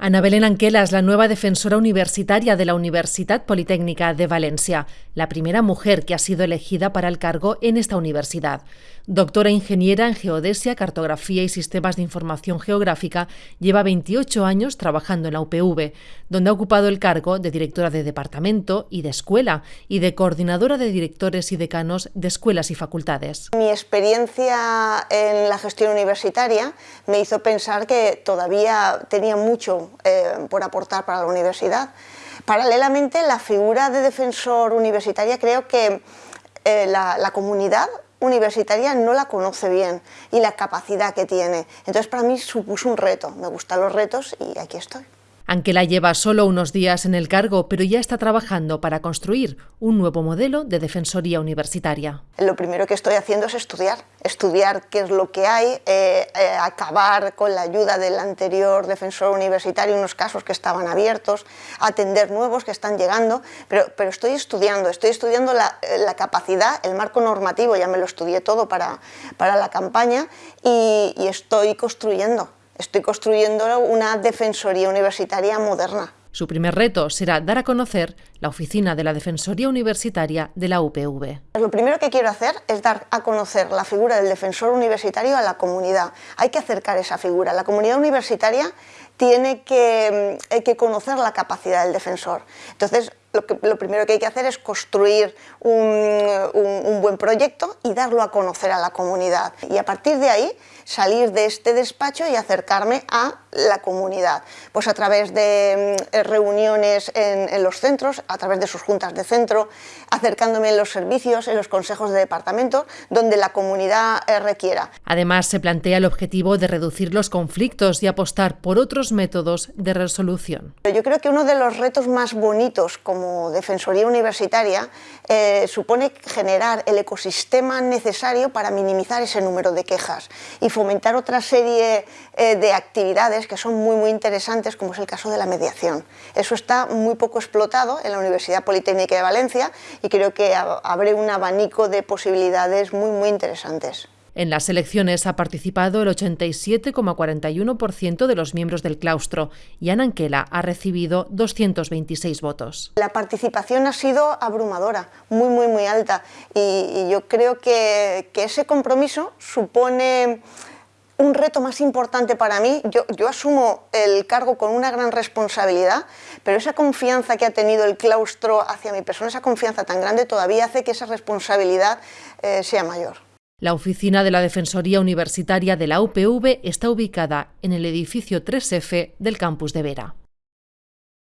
Ana Belén Anquela es la nueva defensora universitaria de la Universidad Politécnica de Valencia, la primera mujer que ha sido elegida para el cargo en esta universidad. Doctora ingeniera en geodesia, cartografía y sistemas de información geográfica, lleva 28 años trabajando en la UPV, donde ha ocupado el cargo de directora de departamento y de escuela y de coordinadora de directores y decanos de escuelas y facultades. Mi experiencia en la gestión universitaria me hizo pensar que todavía tenía mucho eh, por aportar para la universidad. Paralelamente, la figura de defensor universitaria creo que eh, la, la comunidad universitaria no la conoce bien y la capacidad que tiene. Entonces para mí supuso un reto, me gustan los retos y aquí estoy. Anquela lleva solo unos días en el cargo, pero ya está trabajando para construir un nuevo modelo de defensoría universitaria. Lo primero que estoy haciendo es estudiar, estudiar qué es lo que hay, eh, eh, acabar con la ayuda del anterior defensor universitario, unos casos que estaban abiertos, atender nuevos que están llegando, pero, estoy estudiando, estoy estudiando la, la, capacidad, el marco normativo, ya me lo estudié todo para, para la campaña y estoy construyendo estoy construyendo una defensoría universitaria moderna. Su primer reto será dar a conocer la oficina de la Defensoría Universitaria de la UPV. Lo primero que quiero hacer es dar a conocer la figura del defensor universitario a la comunidad. Hay que acercar esa figura. La comunidad universitaria tiene que, que conocer la capacidad del defensor. Entonces, lo, que, lo, primero que hay que hacer es construir un, un, un, buen proyecto y darlo a conocer a la comunidad. Y a partir de ahí salir de este despacho y acercarme a la comunidad, pues a través de mm, reuniones en, en, los centros, a través de sus juntas de centro, acercándome en los servicios, en los consejos de departamento, donde la comunidad eh, requiera. Además, se plantea el objetivo de reducir los conflictos y apostar por otros métodos de resolución. Yo creo que uno de los retos más bonitos como Defensoría Universitaria eh, supone generar el ecosistema necesario para minimizar ese número de quejas y fomentar otra serie eh, de actividades que son muy, muy interesantes, como es el caso de la mediación. Eso está muy poco explotado en la Universidad Politécnica de Valencia y creo que abre un abanico de posibilidades muy, muy interesantes. En las elecciones ha participado el 87,41% de los miembros del claustro y Ana Anquela ha recibido 226 votos. La participación ha sido abrumadora, muy, muy, muy alta y, yo creo que, ese compromiso supone un reto más importante para mí, yo, yo, asumo el cargo con una gran responsabilidad, pero esa confianza que ha tenido el claustro hacia mi persona, esa confianza tan grande, todavía hace que esa responsabilidad eh, sea mayor. La oficina de la Defensoría Universitaria de la UPV está ubicada en el edificio 3F del campus de Vera.